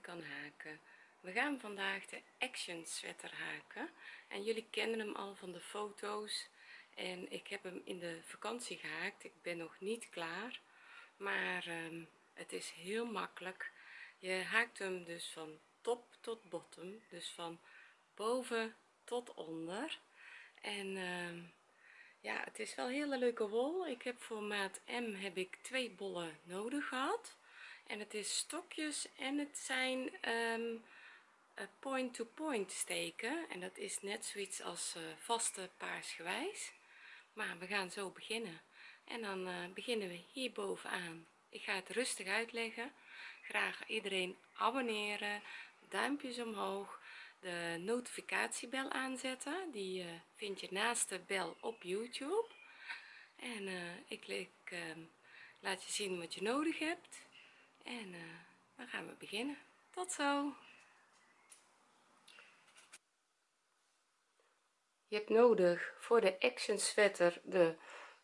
kan haken. We gaan vandaag de action sweater haken. En jullie kennen hem al van de foto's. En ik heb hem in de vakantie gehaakt. Ik ben nog niet klaar. Maar ehm, het is heel makkelijk. Je haakt hem dus van top tot bottom. Dus van boven tot onder. En ehm, ja het is wel hele leuke wol. Ik heb voor maat m heb ik twee bollen nodig gehad en het is stokjes en het zijn point to point steken. En dat is net zoiets als uh, vaste paarsgewijs. Maar we gaan zo beginnen. En dan uh, beginnen we hier bovenaan. Ik ga het rustig uitleggen. Graag iedereen abonneren duimpjes omhoog de notificatiebel aanzetten. Die uh, vind je naast de bel op youtube. En ik, ik uh, laat je zien wat je nodig hebt en dan gaan we beginnen. Tot zo. Je hebt nodig voor de action sweater de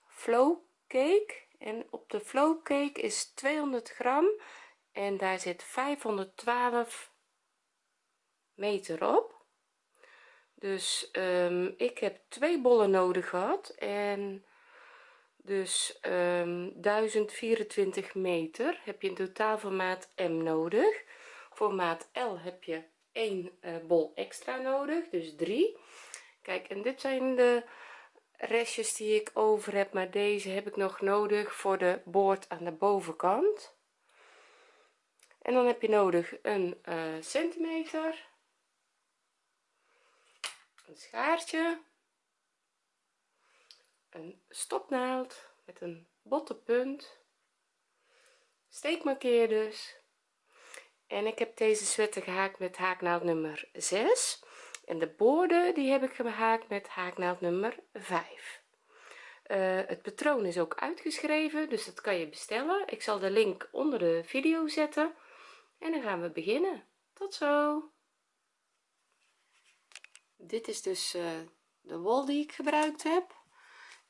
flow cake. En op de flow cake is 200 gram en daar zit 512 meter op. Dus um, ik heb twee bollen nodig gehad en dus um, 1024 meter heb je in totaal voor maat m nodig. Voor maat l heb je één uh, bol extra nodig dus 3 kijk en dit zijn de restjes die ik over heb maar deze heb ik nog nodig voor de boord aan de bovenkant. En dan heb je nodig een uh, centimeter. Een schaartje een stopnaald met een botte punt. Steekmarkeerders en ik heb deze sweater gehaakt met haaknaald nummer 6 en de boorden die heb ik gehaakt met haaknaald nummer 5 uh, het patroon is ook uitgeschreven dus dat kan je bestellen. Ik zal de link onder de video zetten. En dan gaan we beginnen. Tot zo. Dit is dus uh, de wol die ik gebruikt heb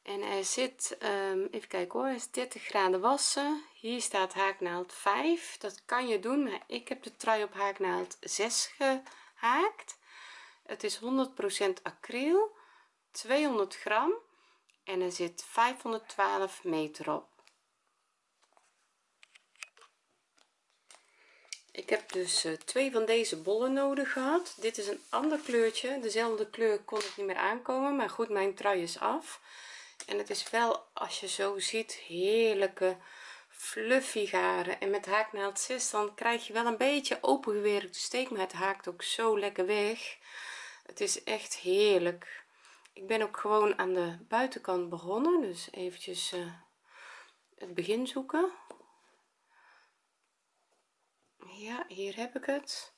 en er zit um, even kijken hoor is 30 graden wassen. Hier staat haaknaald 5 dat kan je doen maar ik heb de trui op haaknaald 6 gehaakt. Het is 100% acryl 200 gram en er zit 512 meter op. Ik heb dus uh, twee van deze bollen nodig gehad. Dit is een ander kleurtje. Dezelfde kleur kon ik niet meer aankomen maar goed mijn trui is af en het is wel als je zo ziet heerlijke fluffy garen. En met haaknaald 6 dan krijg je wel een beetje opengewerkte steek maar het haakt ook zo lekker weg. Het is echt heerlijk. Ik ben ook gewoon aan de buitenkant begonnen dus eventjes uh, het begin zoeken. Ja hier heb ik het.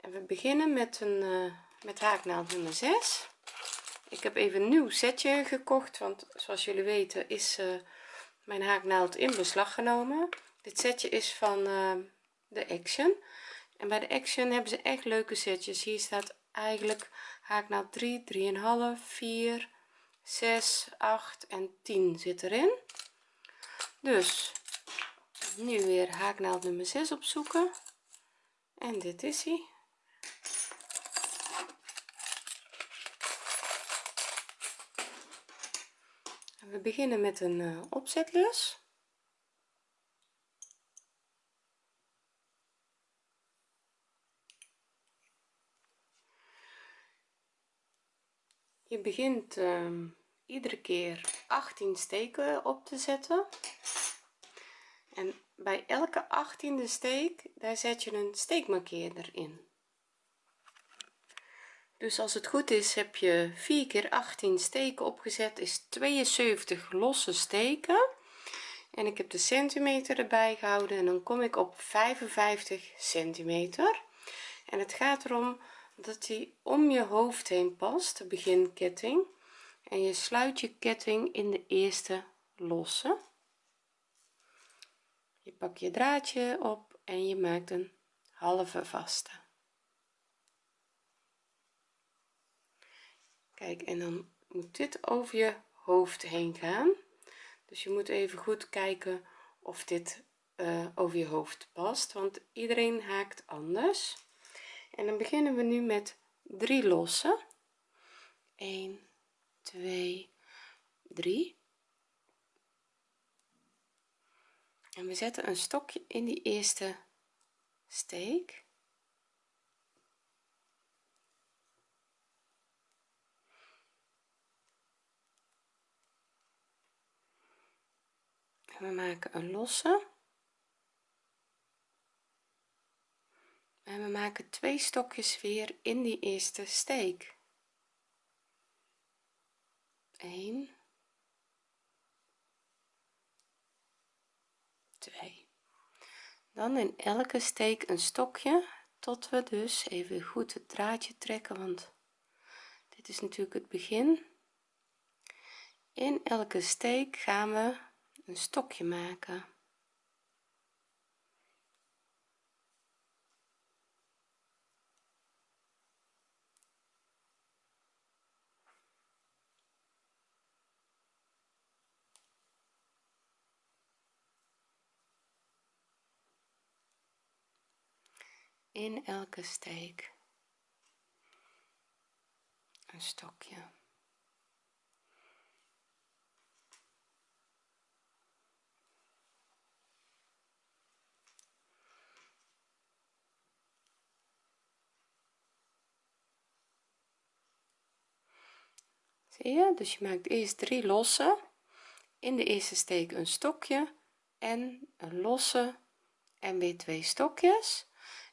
En we beginnen met een uh, met haaknaald nummer 6 ik heb even een nieuw setje gekocht want zoals jullie weten is uh, mijn haaknaald in beslag genomen. Dit setje is van uh, de action. En bij de action hebben ze echt leuke setjes. Hier staat eigenlijk haaknaald 3 3,5 4 6 8 en 10 zit erin. Dus nu weer haaknaald nummer 6 opzoeken. En dit is hij we beginnen met een uh, opzetlus je begint uh, iedere keer 18 steken op te zetten. En bij elke 18e steek daar zet je een steekmarkeerder in dus als het goed is heb je 4 keer 18 steken opgezet is 72 losse steken. En ik heb de centimeter erbij gehouden en dan kom ik op 55 centimeter. En het gaat erom dat die om je hoofd heen past de beginketting. En je sluit je ketting in de eerste losse. Je pak je draadje op en je maakt een halve vaste kijk en dan moet dit over je hoofd heen gaan. Dus je moet even goed kijken of dit uh, over je hoofd past want iedereen haakt anders. En dan beginnen we nu met drie lossen. 1 2 3 en we zetten een stokje in die eerste steek we maken een losse. En we maken twee stokjes weer in die eerste steek. 1 2 dan in elke steek een stokje tot we dus even goed het draadje trekken want dit is natuurlijk het begin. In elke steek gaan we een stokje maken. In elke steek een stokje zie je dus je maakt eerst drie losse. In de eerste steek een stokje en een losse en weer twee stokjes.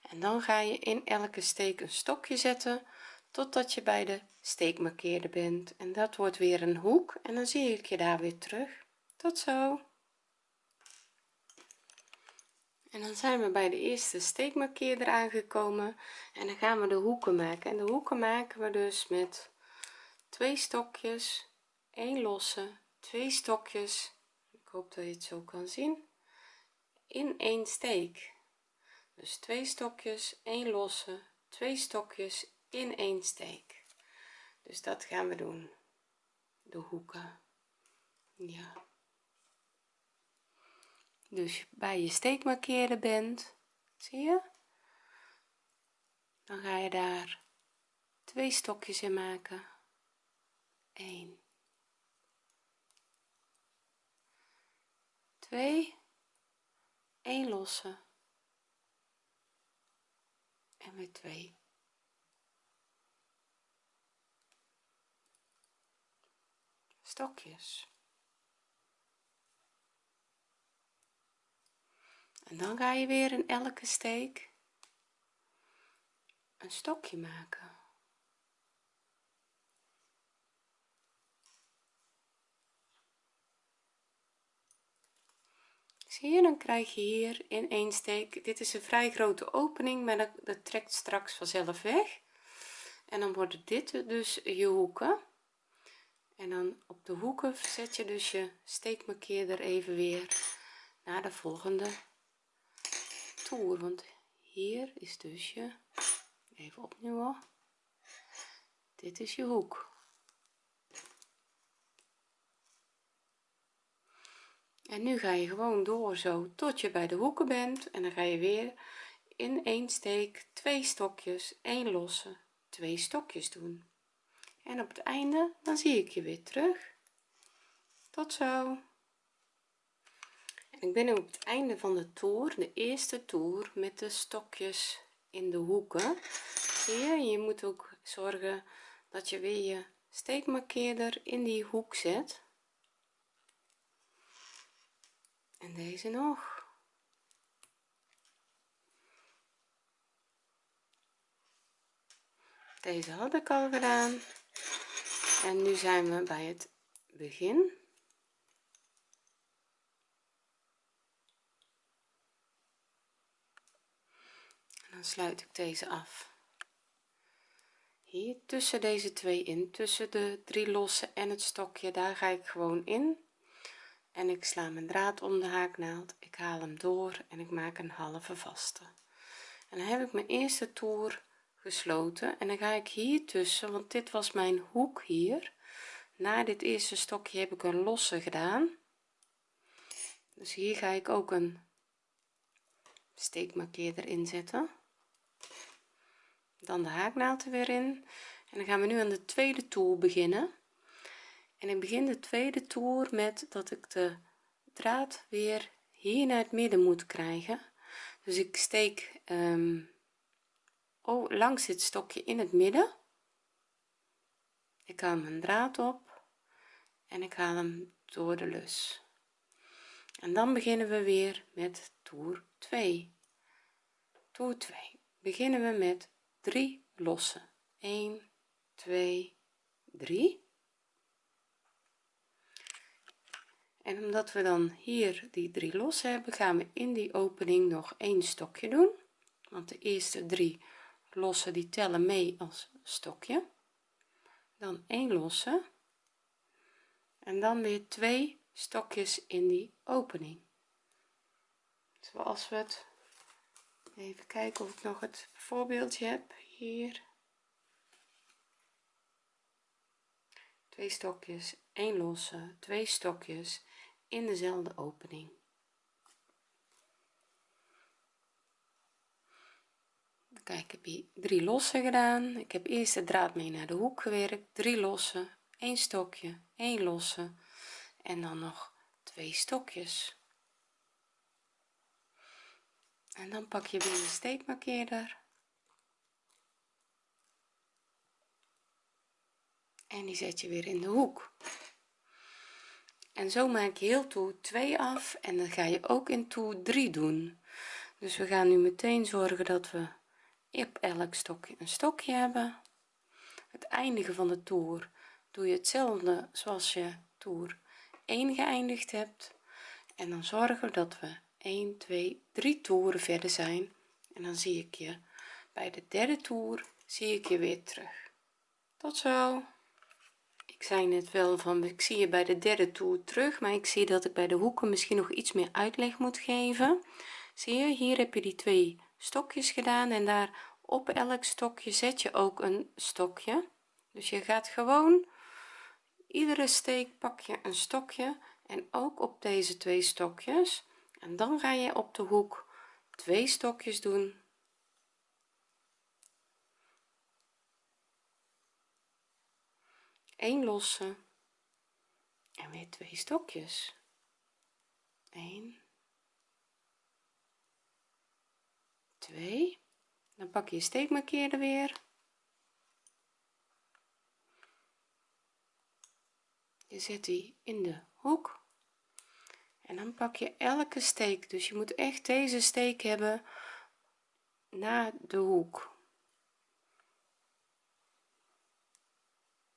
En dan ga je in elke steek een stokje zetten totdat je bij de steekmarkeerder bent. En dat wordt weer een hoek en dan zie ik je daar weer terug. Tot zo. En dan zijn we bij de eerste steekmarkeerder aangekomen en dan gaan we de hoeken maken. En de hoeken maken we dus met twee stokjes 1 losse twee stokjes. Ik hoop dat je het zo kan zien. In één steek. Dus twee stokjes 1 losse twee stokjes in één steek. Dus dat gaan we doen. De hoeken. Ja. Dus bij je steekmarkeren bent zie je? Dan ga je daar twee stokjes in maken 1 2 1 losse en weer 2 stokjes. En dan ga je weer in elke steek een stokje maken zie dan krijg je hier in één steek. Dit is een vrij grote opening maar dat, dat trekt straks vanzelf weg. En dan worden dit dus je hoeken. En dan op de hoeken zet je dus je steekmarkeerder even weer naar de volgende toer. Want hier is dus je even opnieuw dit is je hoek en nu ga je gewoon door zo tot je bij de hoeken bent en dan ga je weer in één steek twee stokjes één losse twee stokjes doen. En op het einde dan zie ik je weer terug. Tot zo. Ik ben nu op het einde van de toer de eerste toer met de stokjes in de hoeken. Zie je moet ook zorgen dat je weer je steekmarkeerder in die hoek zet en deze nog. Deze had ik al gedaan. En nu zijn we bij het begin. En dan sluit ik deze af. Hier tussen deze twee in tussen de drie losse en het stokje daar ga ik gewoon in en ik sla mijn draad om de haaknaald ik haal hem door en ik maak een halve vaste. En dan heb ik mijn eerste toer gesloten en dan ga ik hier tussen want dit was mijn hoek hier. Na dit eerste stokje heb ik een losse gedaan. Dus hier ga ik ook een steekmarkeerder inzetten dan de haaknaald er weer in. En dan gaan we nu aan de tweede toer beginnen en ik begin de tweede toer met dat ik de draad weer hier naar het midden moet krijgen. Dus ik steek um, oh, langs dit stokje in het midden. Ik haal mijn draad op en ik haal hem door de lus. En dan beginnen we weer met toer 2 toer 2 beginnen we met 3 lossen. 1 2 3 en omdat we dan hier die drie los hebben gaan we in die opening nog een stokje doen. Want de eerste drie lossen die tellen mee als stokje. Dan 1 losse en dan weer twee stokjes in die opening. Zoals we het even kijken of ik nog het voorbeeldje heb hier. Twee stokjes 1 losse twee stokjes in dezelfde opening. Kijk ik heb hier drie losse gedaan. Ik heb eerst de draad mee naar de hoek gewerkt. Drie losse een stokje 1 losse en dan nog twee stokjes. En dan pak je weer een steekmarkeerder en die zet je weer in de hoek en zo maak je heel toer 2 af en dan ga je ook in toer 3 doen. Dus we gaan nu meteen zorgen dat we op elk stokje een stokje hebben. Het eindigen van de toer doe je hetzelfde zoals je toer 1 geëindigd hebt. En dan zorgen dat we 1 2 3 toeren verder zijn. En dan zie ik je bij de derde toer zie ik je weer terug. Tot zo ik zei net wel van ik zie je bij de derde toer terug maar ik zie dat ik bij de hoeken misschien nog iets meer uitleg moet geven. Zie je hier heb je die twee stokjes gedaan en daar op elk stokje zet je ook een stokje. Dus je gaat gewoon iedere steek pak je een stokje en ook op deze twee stokjes. En dan ga je op de hoek twee stokjes doen een losse en weer twee stokjes. 1 2 dan pak je je steekmarkeerder weer. Je zet die in de hoek. En dan pak je elke steek. Dus je moet echt deze steek hebben naar de hoek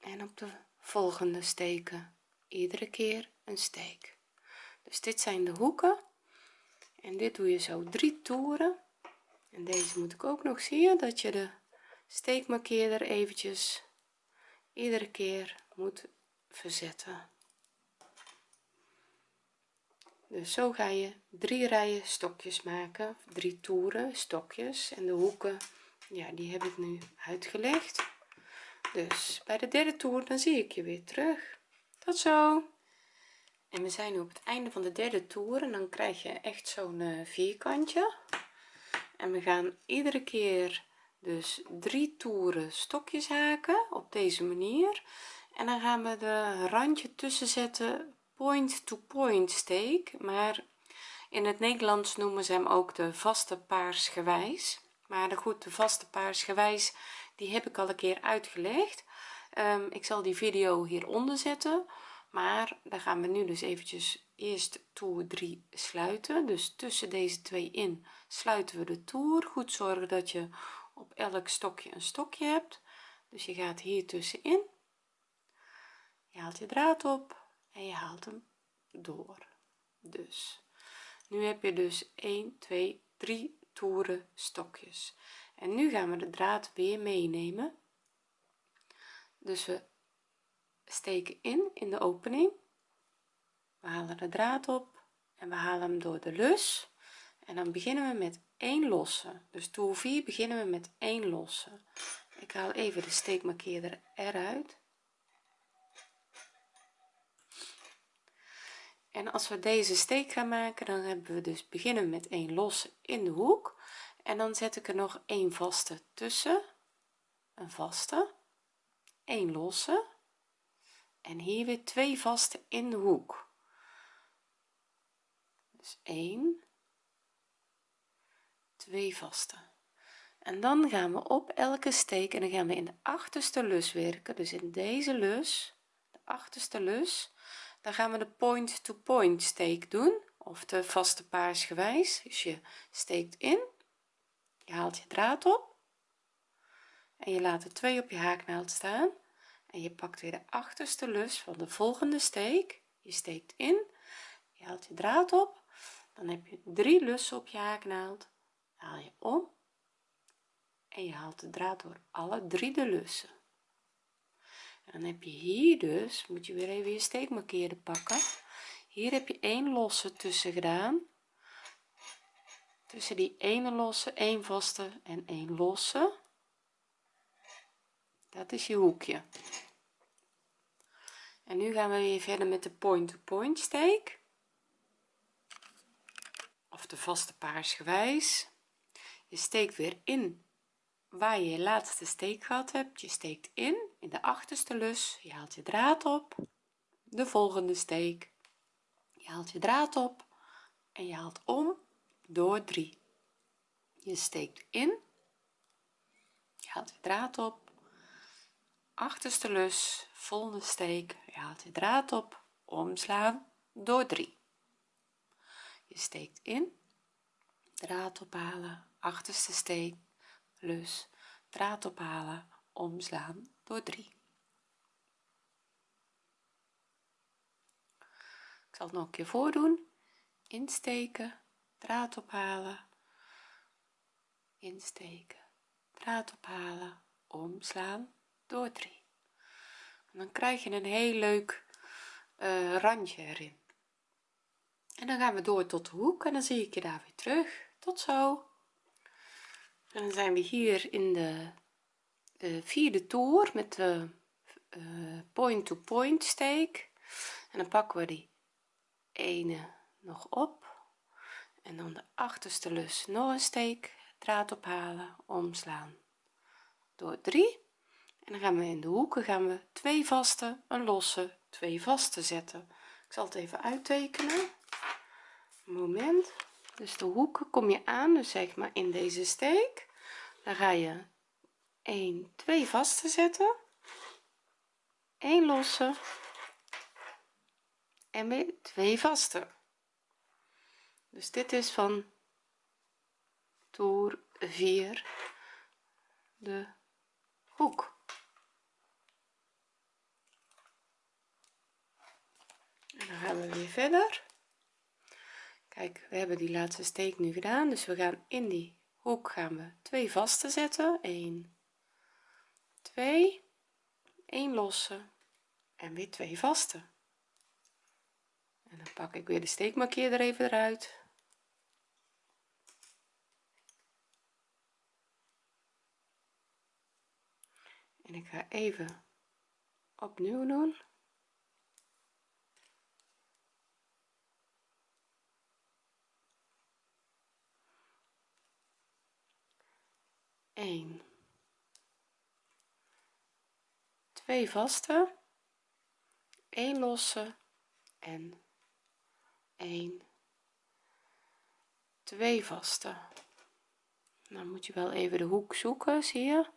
en op de volgende steken. Iedere keer een steek. Dus dit zijn de hoeken. En dit doe je zo drie toeren. En deze moet ik ook nog zien dat je de steekmarkeerder eventjes iedere keer moet verzetten. Dus zo ga je drie rijen stokjes maken drie toeren stokjes. En de hoeken ja die heb ik nu uitgelegd dus bij de derde toer dan zie ik je weer terug. Tot zo. En we zijn nu op het einde van de derde toer en dan krijg je echt zo'n uh, vierkantje. En we gaan iedere keer dus drie toeren stokjes haken op deze manier. En dan gaan we de randje tussen zetten point to point steek. Maar in het Nederlands noemen ze hem ook de vaste paarsgewijs maar de goed de vaste paarsgewijs die heb ik al een keer uitgelegd. Um, ik zal die video hieronder zetten. Maar dan gaan we nu dus eventjes eerst toer 3 sluiten. Dus tussen deze twee in sluiten we de toer. Goed zorgen dat je op elk stokje een stokje hebt. Dus je gaat hier tussenin. Je haalt je draad op en je haalt hem door. Dus nu heb je dus 1 2 3 toeren stokjes en nu gaan we de draad weer meenemen. Dus we steken in in de opening. We halen de draad op en we halen hem door de lus. En dan beginnen we met 1 losse. Dus toer 4 beginnen we met 1 losse. Ik haal even de steekmarkeerder eruit. En als we deze steek gaan maken dan hebben we dus beginnen met een losse in de hoek en dan zet ik er nog een vaste tussen. Een vaste. Een losse. En hier weer twee vaste in de hoek. Dus 1 2 vaste. En dan gaan we op elke steek en dan gaan we in de achterste lus werken. Dus in deze lus de achterste lus dan gaan we de point to point steek doen. Of de vaste paarsgewijs. Dus je steekt in je haalt je draad op en je laat er twee op je haaknaald staan en je pakt weer de achterste lus van de volgende steek. Je steekt in je haalt je draad op dan heb je drie lussen op je haaknaald. Haal je om en je haalt de draad door alle drie de lussen. En dan heb je hier dus moet je weer even je steekmarkeerder pakken. Hier heb je één losse tussen gedaan tussen die ene losse één vaste en één losse. Dat is je hoekje. En nu gaan we weer verder met de point to point steek. Of de vaste paarsgewijs. Je steekt weer in waar je je laatste steek gehad hebt. Je steekt in in de achterste lus. Je haalt je draad op. De volgende steek. Je haalt je draad op en je haalt om door 3 je steekt in. Je haalt je draad op. Achterste lus volgende steek. Je haalt je draad op. Omslaan. Door 3 je steekt in. Draad ophalen. Achterste steek. Lus. Draad ophalen. Omslaan. Door 3 ik zal het nog een keer voordoen. Insteken draad ophalen. Insteken. Draad ophalen. Omslaan. Door 3 en dan krijg je een heel leuk uh, randje erin. En dan gaan we door tot de hoek en dan zie ik je daar weer terug. Tot zo. En dan zijn we hier in de, de vierde toer met de uh, point to point steek. En dan pakken we die ene nog op en dan de achterste lus. Nog een steek draad ophalen. Omslaan. Door 3 en dan gaan we in de hoeken gaan we twee vaste een losse twee vaste zetten. Ik zal het even uittekenen. Moment. Dus de hoeken kom je aan dus zeg maar in deze steek. Dan ga je 1 2 vaste zetten. 1 losse. En weer 2 vaste dus dit is van toer 4 de hoek. En dan gaan we weer verder. Kijk we hebben die laatste steek nu gedaan dus we gaan in die hoek gaan we twee vaste zetten. 1 2 1 losse en weer twee vaste en dan pak ik weer de steekmarkeerder even eruit en ik ga even opnieuw doen. 1 2 vaste. 1 losse. En 1 2 vaste. Dan moet je wel even de hoek zoeken zie je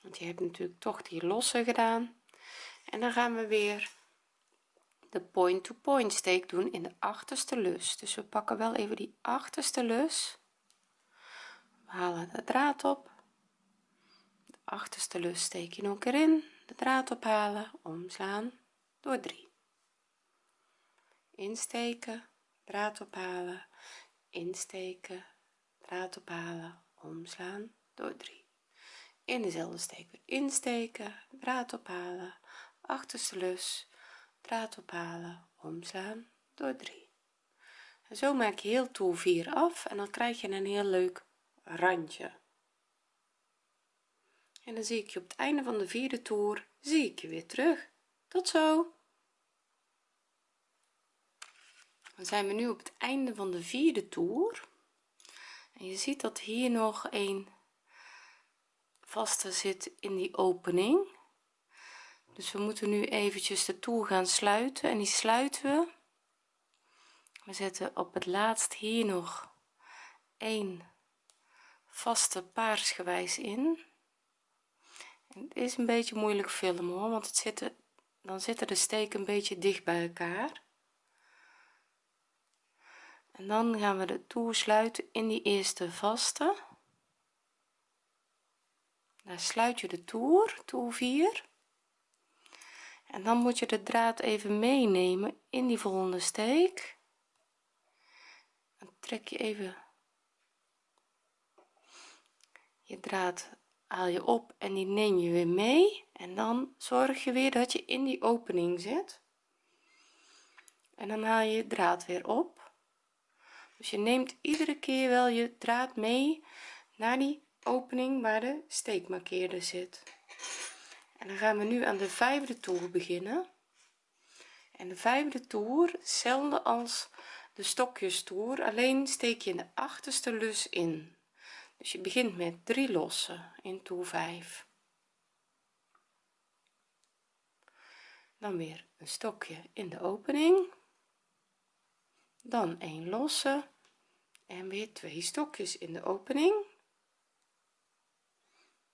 want je hebt natuurlijk toch die losse gedaan. En dan gaan we weer de point to point steek doen in de achterste lus. Dus we pakken wel even die achterste lus. We halen de draad op. De achterste lus steek je nog een keer in de draad ophalen. Omslaan. Door 3 insteken. Draad ophalen. Insteken. Draad ophalen. Omslaan. Door 3 in dezelfde steek weer insteken draad ophalen achterste lus draad ophalen omslaan door 3 en zo maak je heel toer 4 af en dan krijg je een heel leuk randje. En dan zie ik je op het einde van de vierde toer zie ik je weer terug. Tot zo! Dan zijn we nu op het einde van de vierde toer. En je ziet dat hier nog een vaste zit in die opening. Dus we moeten nu eventjes de toer gaan sluiten en die sluiten we. We zetten op het laatst hier nog een vaste paarsgewijs in. En het is een beetje moeilijk filmen hoor want het zitten dan zitten de steken een beetje dicht bij elkaar. En dan gaan we de toer sluiten in die eerste vaste daar sluit je de toer toer 4 en dan moet je de draad even meenemen in die volgende steek. Dan trek je even je draad haal je op en die neem je weer mee. En dan zorg je weer dat je in die opening zit. En dan haal je draad weer op. Dus je neemt iedere keer wel je draad mee naar die opening waar de steekmarkeerder zit. En dan gaan we nu aan de vijfde toer beginnen. En de vijfde toer hetzelfde als de stokjes toer alleen steek je in de achterste lus in. Dus je begint met 3 lossen in toer 5 dan weer een stokje in de opening. Dan 1 losse en weer twee stokjes in de opening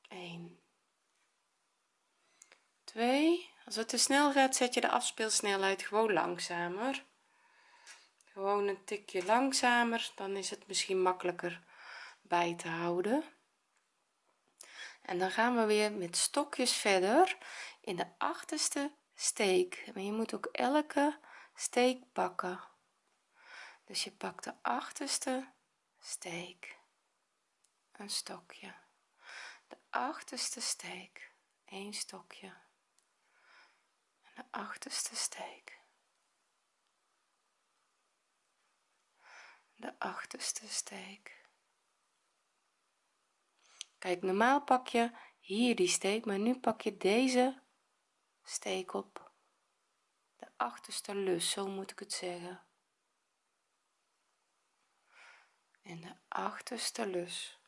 1 2 als het te snel gaat zet je de afspeelsnelheid gewoon langzamer. Gewoon een tikje langzamer dan is het misschien makkelijker bij te houden. En dan gaan we weer met stokjes verder in de achterste steek. Maar je moet ook elke steek pakken. Dus je pakt de achterste steek. Een stokje achterste steek. Een stokje. En de achterste steek. De achterste steek. Kijk normaal pak je hier die steek maar nu pak je deze steek op. De achterste lus zo moet ik het zeggen. En de achterste lus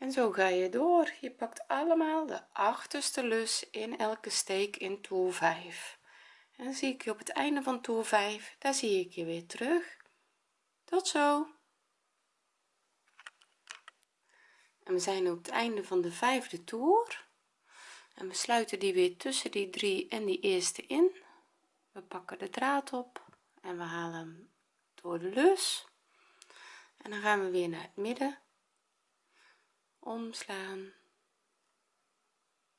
en zo ga je door. Je pakt allemaal de achterste lus in elke steek in toer 5 en zie ik je op het einde van toer 5 daar zie ik je weer terug. Tot zo. En we zijn op het einde van de vijfde toer. En we sluiten die weer tussen die drie en die eerste in. We pakken de draad op en we halen hem door de lus. En dan gaan we weer naar het midden omslaan.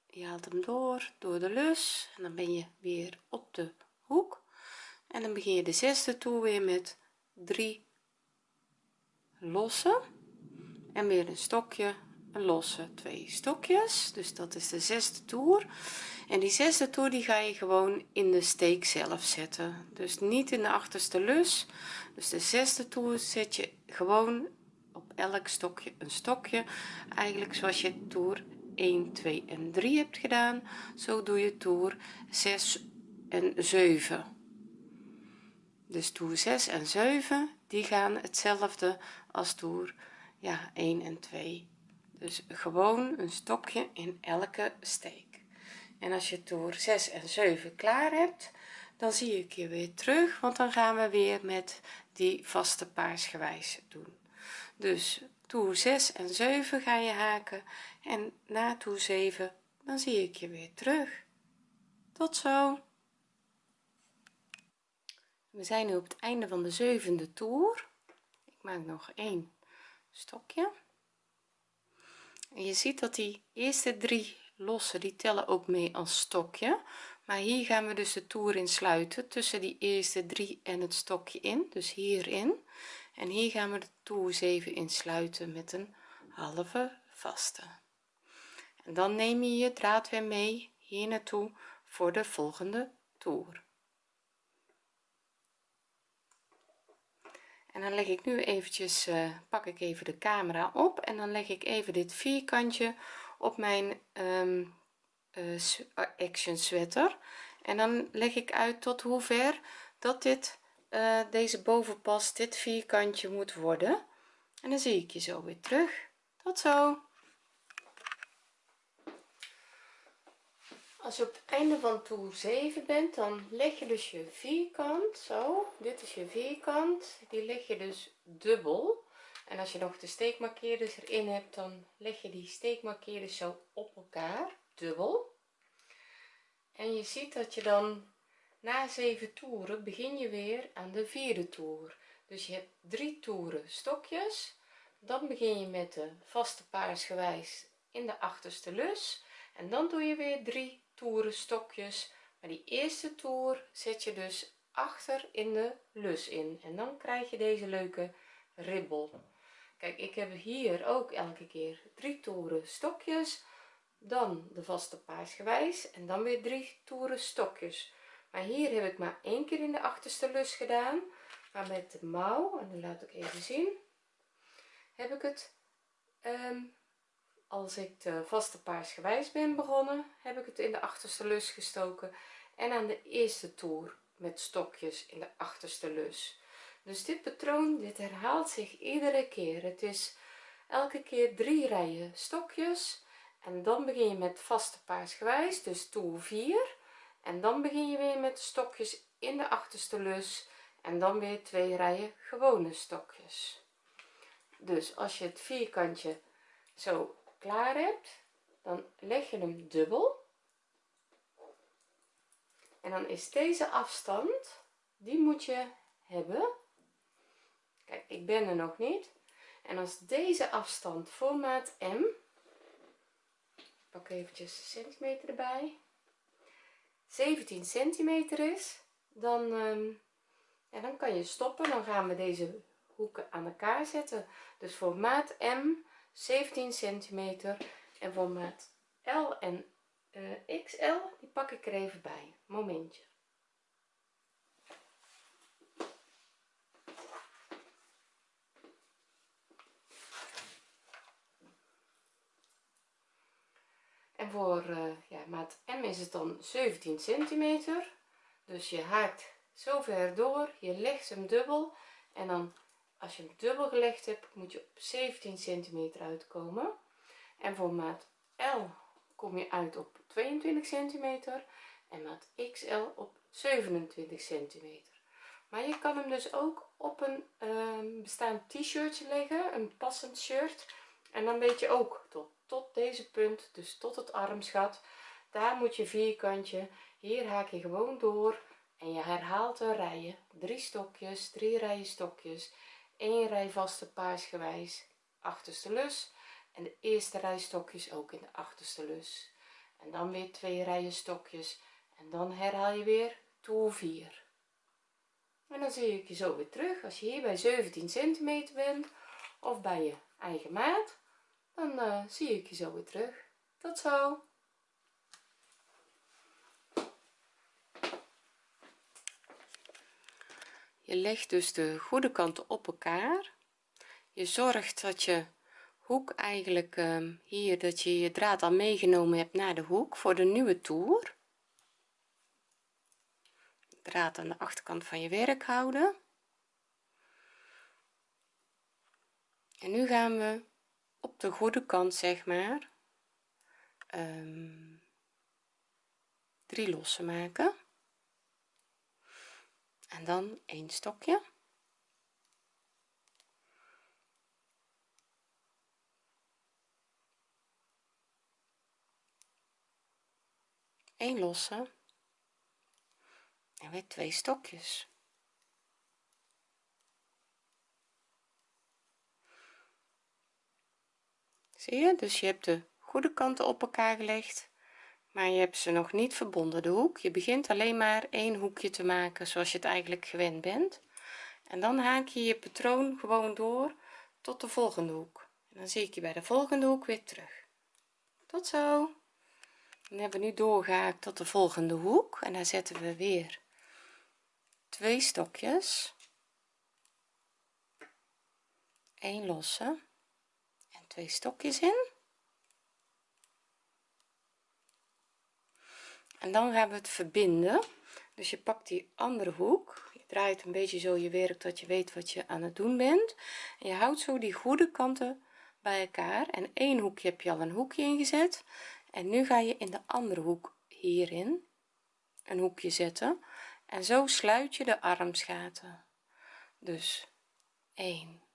Je haalt hem door door de lus en dan ben je weer op de hoek. En dan begin je de zesde toer weer met 3 losse en weer een stokje een losse twee stokjes. Dus dat is de zesde toer. En die zesde toer die ga je gewoon in de steek zelf zetten. Dus niet in de achterste lus. Dus de zesde toer zet je gewoon elk stokje een stokje. Eigenlijk zoals je toer 1 2 en 3 hebt gedaan zo doe je toer 6 en 7 dus toer 6 en 7 die gaan hetzelfde als toer ja 1 en 2 dus gewoon een stokje in elke steek. En als je toer 6 en 7 klaar hebt dan zie ik je weer terug want dan gaan we weer met die vaste paarsgewijs doen dus toer 6 en 7 ga je haken. En na toer 7 dan zie ik je weer terug. Tot zo. We zijn nu op het einde van de zevende toer. Ik maak nog één stokje. En je ziet dat die eerste drie losse die tellen ook mee als stokje. Maar hier gaan we dus de toer in sluiten tussen die eerste drie en het stokje in dus hierin en hier gaan we de toer 7 insluiten met een halve vaste. En dan neem je je draad weer mee hier naartoe voor de volgende toer. En dan leg ik nu eventjes uh, pak ik even de camera op en dan leg ik even dit vierkantje op mijn um, uh, action sweater. En dan leg ik uit tot hoe ver dat dit uh, deze bovenpas dit vierkantje moet worden. En dan zie ik je zo weer terug. Tot zo. Als je op het einde van toer 7 bent dan leg je dus je vierkant zo. Dit is je vierkant. Die leg je dus dubbel. En als je nog de steekmarkeerders erin hebt dan leg je die steekmarkeerders zo op elkaar. Dubbel. En je ziet dat je dan na 7 toeren begin je weer aan de vierde toer. Dus je hebt drie toeren stokjes. Dan begin je met de vaste paarsgewijs in de achterste lus. En dan doe je weer drie toeren stokjes. Maar die eerste toer zet je dus achter in de lus in. En dan krijg je deze leuke ribbel. Kijk ik heb hier ook elke keer drie toeren stokjes. Dan de vaste paarsgewijs en dan weer drie toeren stokjes maar hier heb ik maar één keer in de achterste lus gedaan. Maar met de mouw en dan laat ik even zien heb ik het um, als ik de vaste paarsgewijs ben begonnen heb ik het in de achterste lus gestoken en aan de eerste toer met stokjes in de achterste lus. Dus dit patroon dit herhaalt zich iedere keer. Het is elke keer drie rijen stokjes en dan begin je met vaste paarsgewijs dus toer 4 en dan begin je weer met de stokjes in de achterste lus en dan weer twee rijen gewone stokjes. Dus als je het vierkantje zo klaar hebt dan leg je hem dubbel. En dan is deze afstand die moet je hebben. Kijk ik ben er nog niet. En als deze afstand voor maat M pak eventjes centimeter erbij 17 centimeter is dan um, ja, dan kan je stoppen. Dan gaan we deze hoeken aan elkaar zetten. Dus voor maat M 17 centimeter. En voor maat L en uh, XL die pak ik er even bij. Momentje en voor uh, ja, maat M is het dan 17 centimeter. Dus je haakt zo ver door je legt hem dubbel. En dan als je hem dubbel gelegd hebt moet je op 17 centimeter uitkomen. En voor maat L kom je uit op 22 centimeter. En maat XL op 27 centimeter. Maar je kan hem dus ook op een um, bestaand t-shirtje leggen een passend shirt en dan weet je ook tot, tot deze punt dus tot het armsgat daar moet je vierkantje hier haak je gewoon door en je herhaalt de rijen. Drie stokjes drie rijen stokjes 1 rij vaste paarsgewijs achterste lus en de eerste rij stokjes ook in de achterste lus. En dan weer twee rijen stokjes en dan herhaal je weer toer 4 en dan zie ik je zo weer terug. Als je hier bij 17 centimeter bent of bij je eigen maat dan uh, zie ik je zo weer terug. Tot zo. Je legt dus de goede kanten op elkaar. Je zorgt dat je hoek eigenlijk um, hier dat je je draad al meegenomen hebt naar de hoek voor de nieuwe toer. Draad aan de achterkant van je werk houden en nu gaan we op de goede kant zeg maar um, drie lossen maken. En dan een stokje. Een losse. En weer twee stokjes zie je? Dus je hebt de goede kanten op elkaar gelegd maar je hebt ze nog niet verbonden. De hoek je begint alleen maar één hoekje te maken zoals je het eigenlijk gewend bent. En dan haak je je patroon gewoon door tot de volgende hoek. En dan zie ik je bij de volgende hoek weer terug. Tot zo. Dan hebben we nu doorgehaakt tot de volgende hoek en daar zetten we weer twee stokjes. 1 losse. en twee stokjes in. En dan gaan we het verbinden. Dus je pakt die andere hoek. Je draait een beetje zo je werk dat je weet wat je aan het doen bent. En je houdt zo die goede kanten bij elkaar. En één hoekje heb je al een hoekje ingezet. En nu ga je in de andere hoek hierin een hoekje zetten. En zo sluit je de armsgaten. Dus 1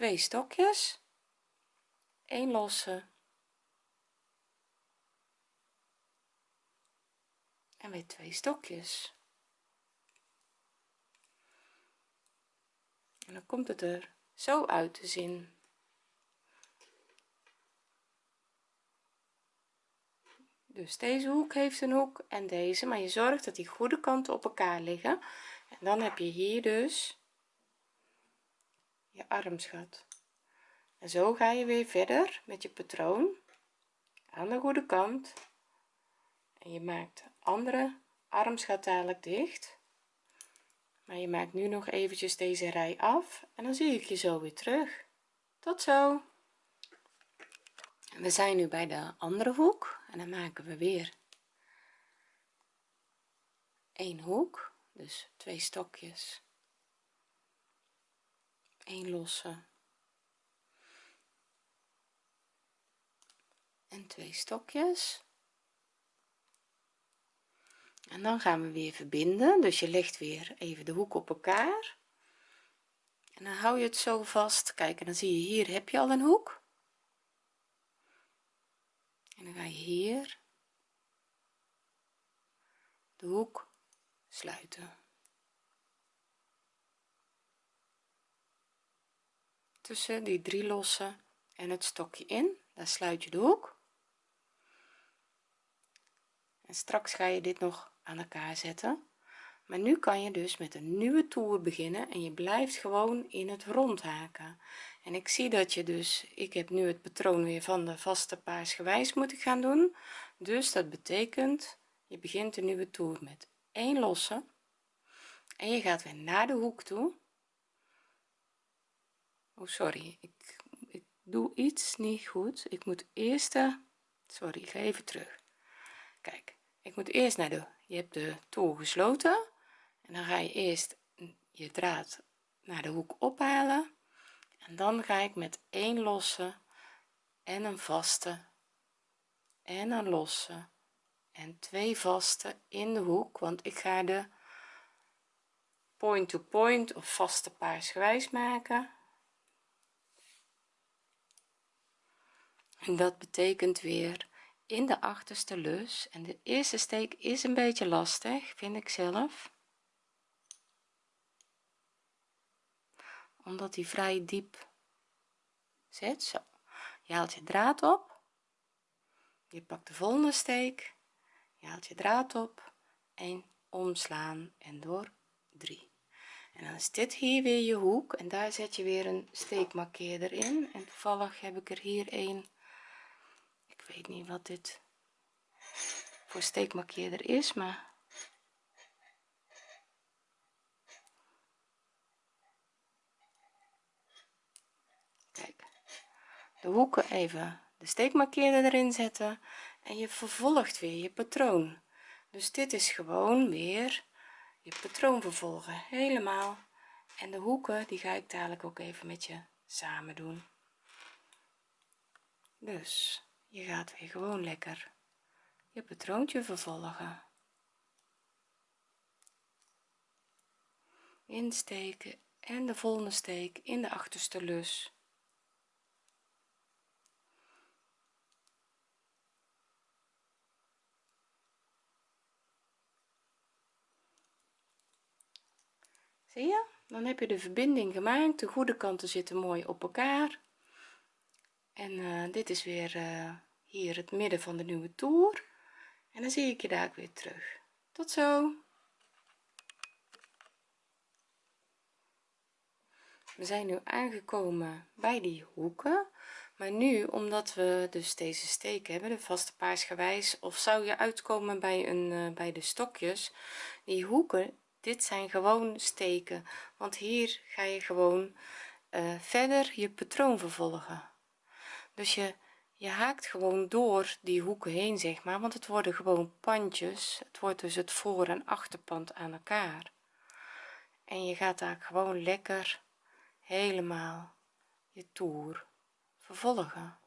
2 stokjes. 1 losse. En weer twee stokjes. En dan komt het er zo uit te zien. Dus deze hoek heeft een hoek en deze maar je zorgt dat die goede kanten op elkaar liggen. En dan heb je hier dus je armsgat en zo ga je weer verder met je patroon aan de goede kant. En je maakt de andere armsgat dadelijk dicht. Maar je maakt nu nog eventjes deze rij af en dan zie ik je zo weer terug. Tot zo. We zijn nu bij de andere hoek en dan maken we weer een hoek. Dus twee stokjes 1 losse en twee stokjes. En dan gaan we weer verbinden. Dus je legt weer even de hoek op elkaar. En dan hou je het zo vast. Kijk en dan zie je hier heb je al een hoek. En dan ga je hier de hoek sluiten tussen die drie losse en het stokje in. Daar sluit je de hoek. En straks ga je dit nog aan elkaar zetten. Maar nu kan je dus met een nieuwe toer beginnen en je blijft gewoon in het rond haken. En ik zie dat je dus ik heb nu het patroon weer van de vaste paars gewijs moet ik gaan doen. Dus dat betekent je begint een nieuwe toer met 1 losse. En je gaat weer naar de hoek toe oh sorry. Ik, ik doe iets niet goed. Ik moet eerst sorry ik ga even terug. Kijk ik moet eerst naar de je hebt de toer gesloten. En dan ga je eerst je draad naar de hoek ophalen. En dan ga ik met één losse en een vaste en een losse en twee vaste in de hoek. Want ik ga de point to point of vaste paarsgewijs maken en dat betekent weer in de achterste lus en de eerste steek is een beetje lastig vind ik zelf. Omdat hij vrij diep zit. Zo. Je haalt je draad op. Je pakt de volgende steek. Je haalt je draad op. En omslaan en door. 3 en dan is dit hier weer je hoek. En daar zet je weer een steekmarkeerder in. En toevallig heb ik er hier een weet niet wat dit voor steekmarkeerder is maar kijk. De hoeken even de steekmarkeerder erin zetten en je vervolgt weer je patroon. Dus dit is gewoon weer je patroon vervolgen helemaal. En de hoeken die ga ik dadelijk ook even met je samen doen. Dus je gaat weer gewoon lekker. Je patroontje vervolgen. Insteken en de volgende steek in de achterste lus. Zie je? Dan heb je de verbinding gemaakt. De goede kanten zitten mooi op elkaar en uh, dit is weer uh, hier het midden van de nieuwe toer. En dan zie ik je daar weer terug. Tot zo. We zijn nu aangekomen bij die hoeken. Maar nu omdat we dus deze steek hebben de vaste paarsgewijs of zou je uitkomen bij een uh, bij de stokjes? Die hoeken dit zijn gewoon steken. Want hier ga je gewoon verder je patroon vervolgen dus je je haakt gewoon door die hoeken heen zeg maar want het worden gewoon pandjes. Het wordt dus het voor en achterpand aan elkaar. En je gaat daar gewoon lekker helemaal je toer vervolgen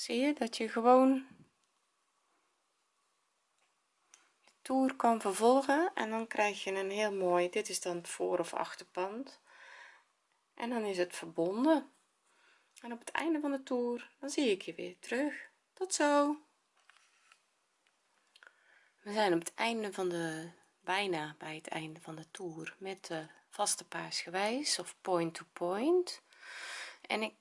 zie je dat je gewoon de toer kan vervolgen en dan krijg je een heel mooi dit is dan het voor of achterpand. En dan is het verbonden. En op het einde van de toer dan zie ik je weer terug. Tot zo. We zijn op het einde van de bijna bij het einde van de toer met de vaste paarsgewijs of point to point. En ik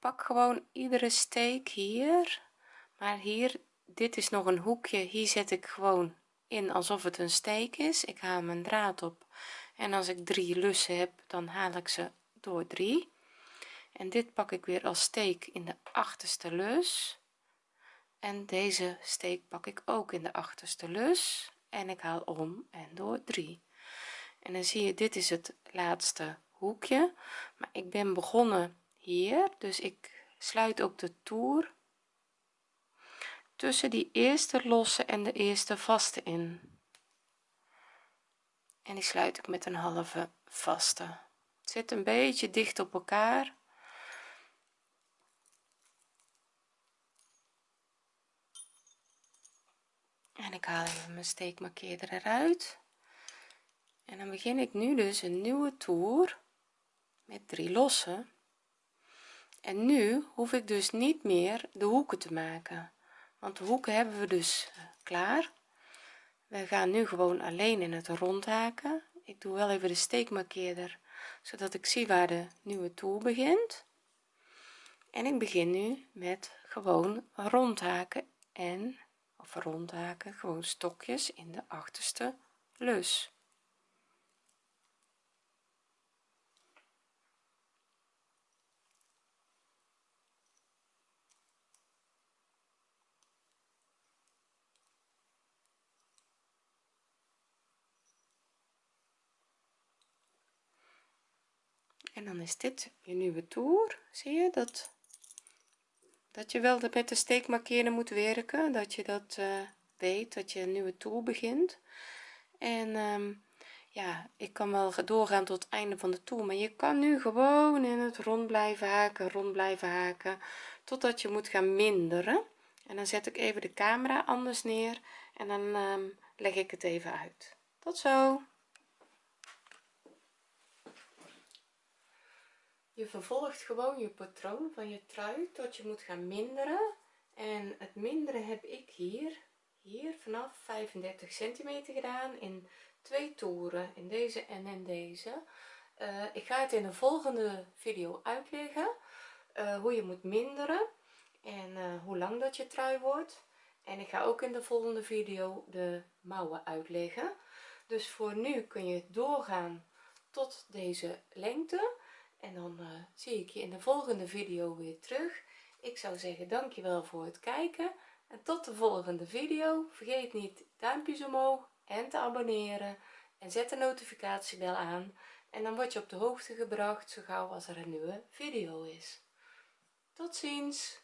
pak gewoon iedere steek hier. Maar hier dit is nog een hoekje. Hier zet ik gewoon in alsof het een steek is. Ik haal mijn draad op. En als ik drie lussen heb dan haal ik ze door drie. En dit pak ik weer als steek in de achterste lus. En deze steek pak ik ook in de achterste lus. En ik haal om en door 3 en dan zie je dit is het laatste hoekje. Maar ik ben begonnen hier. Dus ik sluit ook de toer tussen die eerste losse en de eerste vaste in. En die sluit ik met een halve vaste. Het zit een beetje dicht op elkaar. En ik haal even mijn steekmarkeerder eruit. En dan begin ik nu dus een nieuwe toer met drie losse en nu hoef ik dus niet meer de hoeken te maken. Want de hoeken hebben we dus eh, klaar. We gaan nu gewoon alleen in het rond haken ik doe wel even de steekmarkeerder zodat ik zie waar de nieuwe toer begint. En ik begin nu met gewoon rondhaken en of rondhaken gewoon stokjes in de achterste lus en dan is dit je nieuwe toer. Zie je dat dat je wel met de steekmarkeren moet werken. Dat je dat uh, weet dat je een nieuwe toer begint. En um, ja ik kan wel doorgaan tot het einde van de toer maar je kan nu gewoon in het rond blijven haken rond blijven haken totdat je moet gaan minderen. En dan zet ik even de camera anders neer en dan um, leg ik het even uit. Tot zo je vervolgt gewoon je patroon van je trui tot je moet gaan minderen. En het minderen heb ik hier hier vanaf 35 centimeter gedaan in twee toeren in deze en in deze. Uh, ik ga het in de volgende video uitleggen uh, hoe je moet minderen en uh, hoe lang dat je trui wordt. En ik ga ook in de volgende video de mouwen uitleggen. Dus voor nu kun je doorgaan tot deze lengte en dan uh, zie ik je in de volgende video weer terug. Ik zou zeggen dankjewel voor het kijken. En tot de volgende video. Vergeet niet duimpjes omhoog en te abonneren. En zet de notificatiebel aan. En dan word je op de hoogte gebracht zo gauw als er een nieuwe video is. Tot ziens